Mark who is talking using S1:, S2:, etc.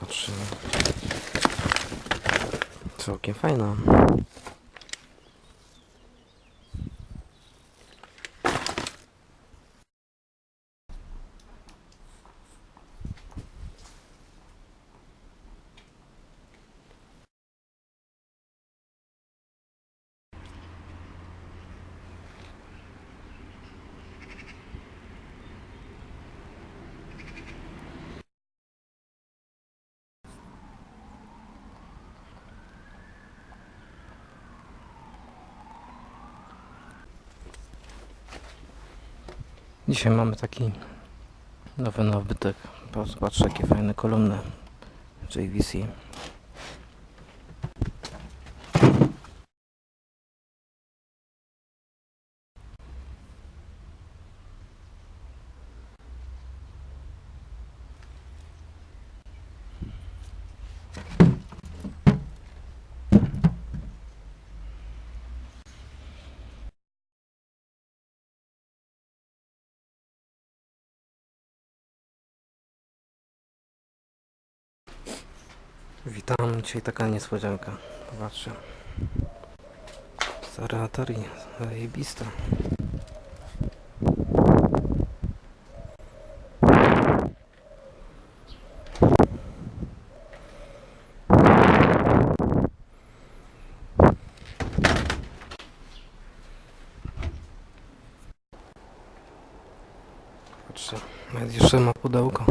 S1: Patrzymy. Całkiem fajna. Dzisiaj mamy taki nowy nabytek. Patrz jakie fajne kolumny JVC. Witam, dzisiaj taka niespodzianka. Zobaczcie. Stare Atari, zajebiste. Patrzcie, jeszcze ma pudełko.